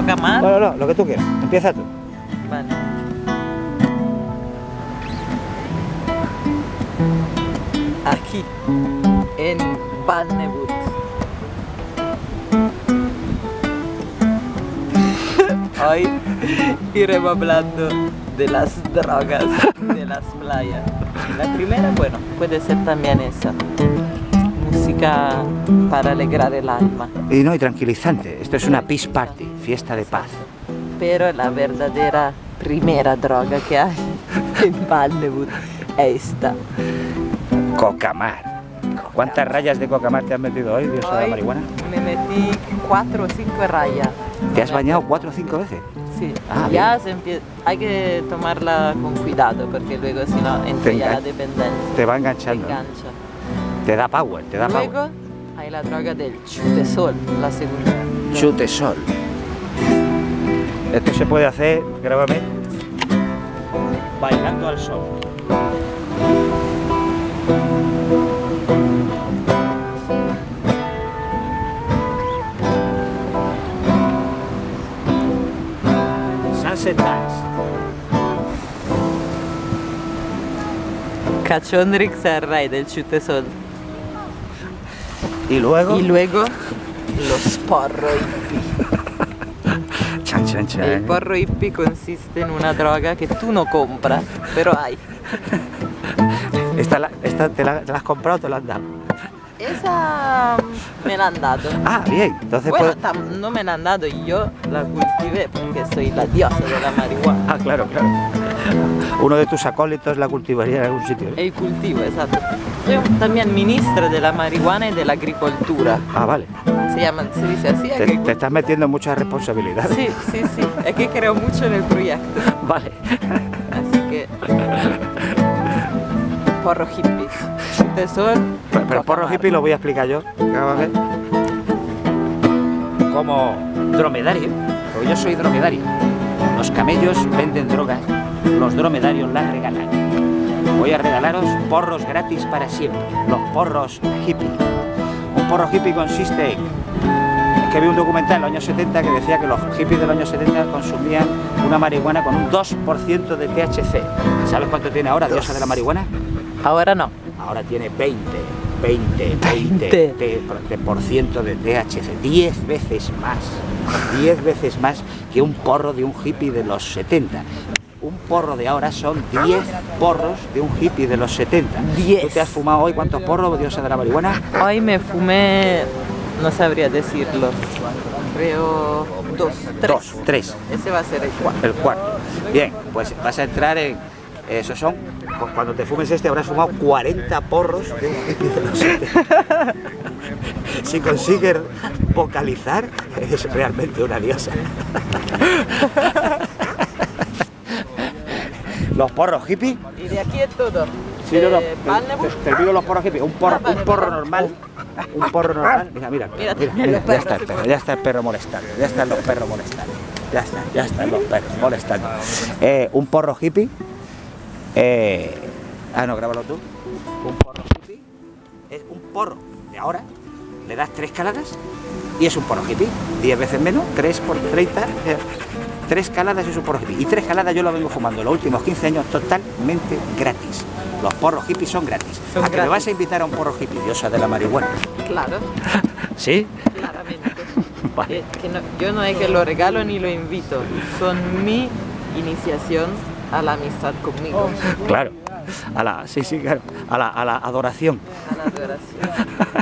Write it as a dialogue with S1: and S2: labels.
S1: coca más.
S2: Bueno, no, lo que tú quieras. Empieza tú.
S1: Vale. Aquí, en Bannebut. Hoy iremos hablando de las drogas de las playas. La primera, bueno, puede ser también esa. Música para alegrar el alma.
S2: Y no, y tranquilizante. Esto es una peace party, fiesta de paz.
S1: Pero la verdadera primera droga que hay en Bannebut es esta.
S2: Cocamar. ¿Cuántas rayas de cocamar te has metido hoy, Dios de la marihuana?
S1: me metí cuatro o cinco rayas.
S2: ¿Te has bañado cuatro o cinco veces?
S1: Sí,
S2: Ah,
S1: ya se hay que tomarla con cuidado porque luego si no entra
S2: Te
S1: ya la dependencia.
S2: Te va
S1: Te
S2: enganchando.
S1: engancha.
S2: Te da power, te da
S1: Luego
S2: power.
S1: hay la droga del chutesol, la segunda.
S2: Chute sol. Esto se puede hacer, grábame, bailando al sol. Sunset Dance.
S1: Cachondrix el rey del chutesol.
S2: Y luego,
S1: Y luego los porro hippie.
S2: Chan, chan.
S1: El porro hippie consiste en una droga que tú no compras, pero hay.
S2: Esta, la- esta te, la, has comprado o te la han dado?
S1: Esa mm, me la han dado.
S2: Ah, bien, entonces
S1: Bueno,
S2: puedo-
S1: no me la han dado, yo la cultivé porque soy la diosa de la marihuana.
S2: Ah, claro, claro. Uno de tus acólitos la cultivaría en algún sitio. ¿eh?
S1: El cultivo, exacto. Soy también ministra de la marihuana y de la agricultura.
S2: Ah, vale.
S1: Se llama, se dice así.
S2: Te, te estás metiendo en muchas responsabilidades.
S1: Sí, sí, sí. Es que creo mucho en el proyecto.
S2: Vale.
S1: Así que. Porro hippie. Chute sol.
S2: Pero, pero porro
S1: Cocamar.
S2: hippie lo voy a explicar yo. Vamos a ver. Como dromedario, porque yo soy dromedario. Los camellos venden drogas, los dromedarios las regalan. Voy a regalaros porros gratis para siempre, los porros hippie. Un porro hippie consiste en... Es que vi un documental en los años 70 que decía que los hippies de los años 70 consumían una marihuana con un 2% de THC. ¿Sabes cuánto tiene ahora diosa de la marihuana?
S1: Ahora no.
S2: Ahora tiene 20, 20, 20,
S1: 20.
S2: de- THC, 10 veces más, 10 veces más que un porro de un hippie de los 70. Un porro de ahora son 10 porros de un hippie de los 70.
S1: 10.
S2: ¿Tú te has fumado hoy cuántos porros, diosa de la marihuana?
S1: Hoy me fumé. No sabría decirlo. Creo. Dos. Tres.
S2: Dos, tres,
S1: Ese va a ser el cuarto.
S2: el cuarto. Bien, pues vas a entrar en... Esos son, cu- cuando te fumes este habrás fumado 40 porros de un hippie de los 70. Si consigues vocalizar, es realmente una diosa. Los porros hippie.
S1: Y de aquí es todo.
S2: Sí, no, no,
S1: Eh,
S2: te- te- los porros hippie. Un porro,
S1: Ah,
S2: un porro normal. Un porro normal. Mira, mira,
S1: Mira,
S2: mira, mira, ya está el perro, ya está el perro molestando. Ya están los perros molestando. Ya está, ya están los perros molestando. Eh, un porro hippie. eh, ah, no, grábalo tú. Un porro hippie es un porro de ahora. Le das tres caladas y es un porro hippie. 10 veces menos, 3 por 30. Tres caladas es un porro hippie. Y tres caladas yo lo vengo fumando los últimos 15 años totalmente gratis. Los porros hippies son gratis.
S1: Son
S2: ¿A que me vas a invitar a un porro hippie, diosa de la marihuana?
S1: Claro,
S2: ¿Sí?
S1: claramente.
S2: Vale.
S1: Que no- yo no es que lo regalo ni lo invito. Son mi iniciación a la amistad conmigo.
S2: Claro. A la, sí, sí, claro. A la, a la adoración.
S1: A la adoración.